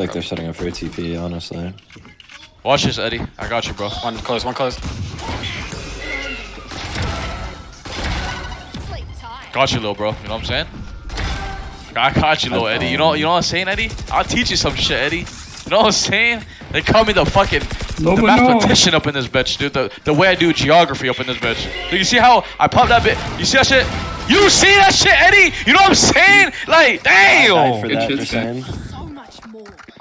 Like they're setting up for a TP, honestly. Watch this, Eddie. I got you, bro. One close, one close. Got you, little bro. You know what I'm saying? I got you, little Eddie. You know, you know what I'm saying, Eddie? I'll teach you some shit, Eddie. You know what I'm saying? They call me the fucking No, the but no. mathematician up in this bitch, dude. The the way I do geography up in this bitch. Dude, you see how I pop that bit? You see that shit? You see that shit, Eddie? You know what I'm saying? Like, I died for damn cool.